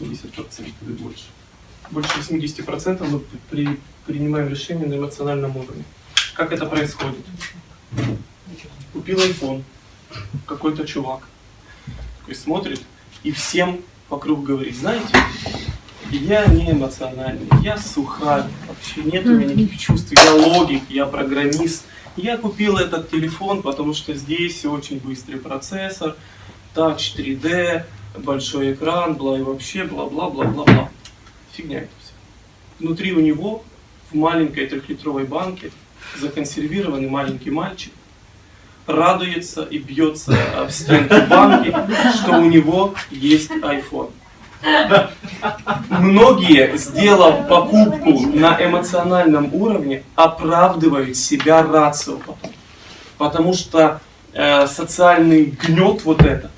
80% или больше. Больше 80% мы при, принимаем решения на эмоциональном уровне. Как это происходит? Купил iPhone какой-то чувак. Такой смотрит и всем вокруг говорит, знаете, я не эмоциональный, я сухарь, вообще нет у меня никаких чувств, я логик, я программист. Я купил этот телефон, потому что здесь очень быстрый процессор, тач 3D, большой экран, бла и вообще, бла-бла-бла-бла-бла. Фигня это все. Внутри у него, в маленькой трехлитровой банке, законсервированный маленький мальчик, радуется и бьется в стенку банки, что у него есть iPhone. Многие, сделав покупку на эмоциональном уровне, оправдывают себя рацио потом. Потому что э, социальный гнет вот этот,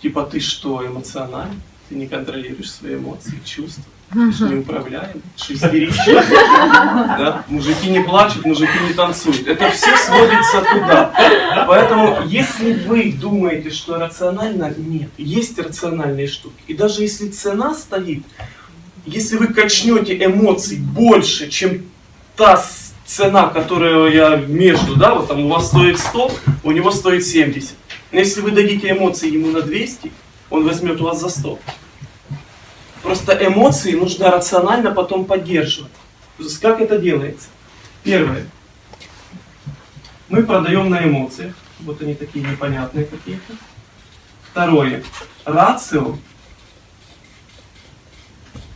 типа ты что, эмоциональный? Ты не контролируешь свои эмоции, чувства. Ты же неуправляемый, ты. Да? Мужики не плачут, мужики не танцуют. Это все сводится туда. Поэтому, если вы думаете, что рационально, нет. Есть рациональные штуки. И даже если цена стоит, если вы качнете эмоций больше, чем та цена, которую я между, да, вот там у вас стоит 100, у него стоит 70. Но если вы дадите эмоции ему на 200, он возьмет у вас за 100. Просто эмоции нужно рационально потом поддерживать. То есть как это делается? Первое. Мы продаем на эмоциях. Вот они такие непонятные какие-то. Второе. Рацио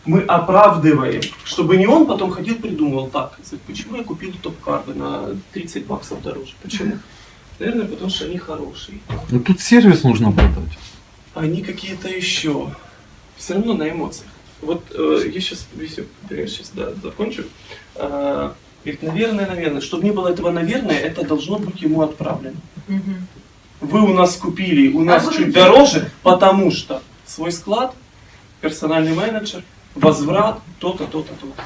мы оправдываем, чтобы не он потом ходил придумывал так, почему я купил топ-карды на 30 баксов дороже, почему? Наверное, потому что они хорошие. Ну тут сервис нужно продать. Они какие-то еще все равно на эмоциях. Вот э, я сейчас, я сейчас да, закончу. Э, говорит, наверное, наверное. Чтобы не было этого наверное, это должно быть ему отправлено. Вы у нас купили, у нас а чуть дороже, потому что свой склад, персональный менеджер, возврат, то-то, то-то, то-то.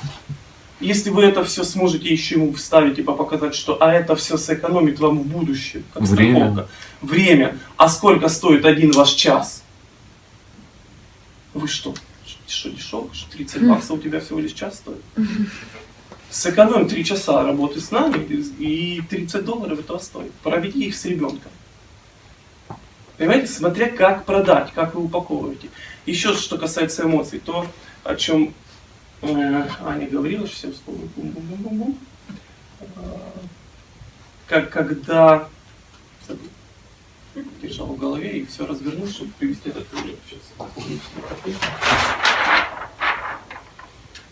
Если вы это все сможете еще ему вставить, типа показать, что а это все сэкономит вам в будущем, как Время. страховка. Время. А сколько стоит один ваш час? Вы что? Что дешево? Что 30 баксов у тебя всего лишь час стоит? Сэкономим 3 часа работы с нами, и 30 долларов этого стоит. Проведи их с ребенком. Понимаете, смотря как продать, как вы упаковываете. Еще что касается эмоций, то, о чем Аня говорила, сейчас я вспомню, бум -бум -бум -бум -бум. как когда держал в голове и все развернул, чтобы привести этот пример. Сейчас.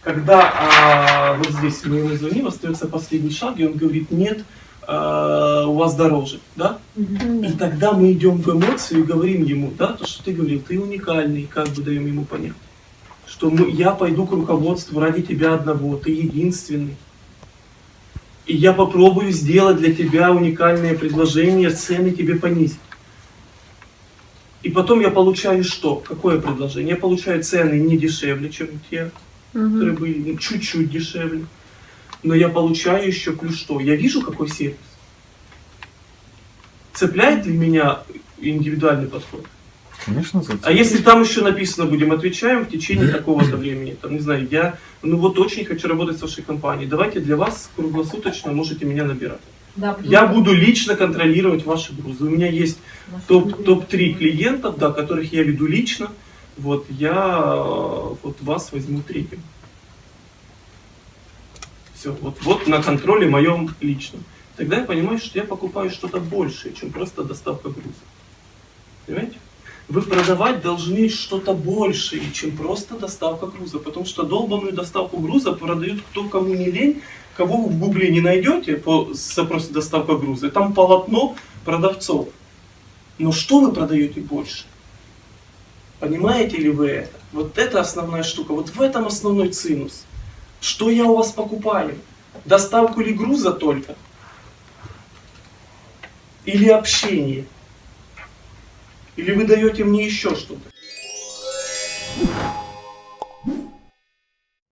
Когда а, вот здесь мы ему звоним, остается последний шаг, и он говорит, нет, а, у вас дороже, да? И тогда мы идем в эмоцию и говорим ему, да, то, что ты говорил, ты уникальный, как бы даем ему понять, что мы, я пойду к руководству ради тебя одного, ты единственный. И я попробую сделать для тебя уникальное предложение, цены тебе понизить. И потом я получаю что? Какое предложение? Я получаю цены не дешевле, чем те, угу. которые были, ну, чуть-чуть дешевле. Но я получаю еще плюс что? Я вижу, какой сервис. Цепляет ли меня индивидуальный подход? Конечно, зацепляет. А если там еще написано, будем отвечаем в течение такого-то времени, там, не знаю, я, ну вот очень хочу работать с вашей компанией, давайте для вас круглосуточно можете меня набирать. Да, я буду лично контролировать ваши грузы. У меня есть топ-3 топ клиентов, да, которых я веду лично. Вот я вот вас возьму третьим. Все, вот, вот на контроле моем личном. Тогда я понимаю, что я покупаю что-то большее, чем просто доставка груза. Вы продавать должны что-то большее, чем просто доставка груза. Потому что долбанную доставку груза продают кто кому не лень, кого вы в гугле не найдете по запросу доставка груза, там полотно продавцов. Но что вы продаете больше? Понимаете ли вы это? Вот это основная штука. Вот в этом основной цинус. Что я у вас покупаю? Доставку ли груза только? Или общение? Или вы даете мне еще что-то?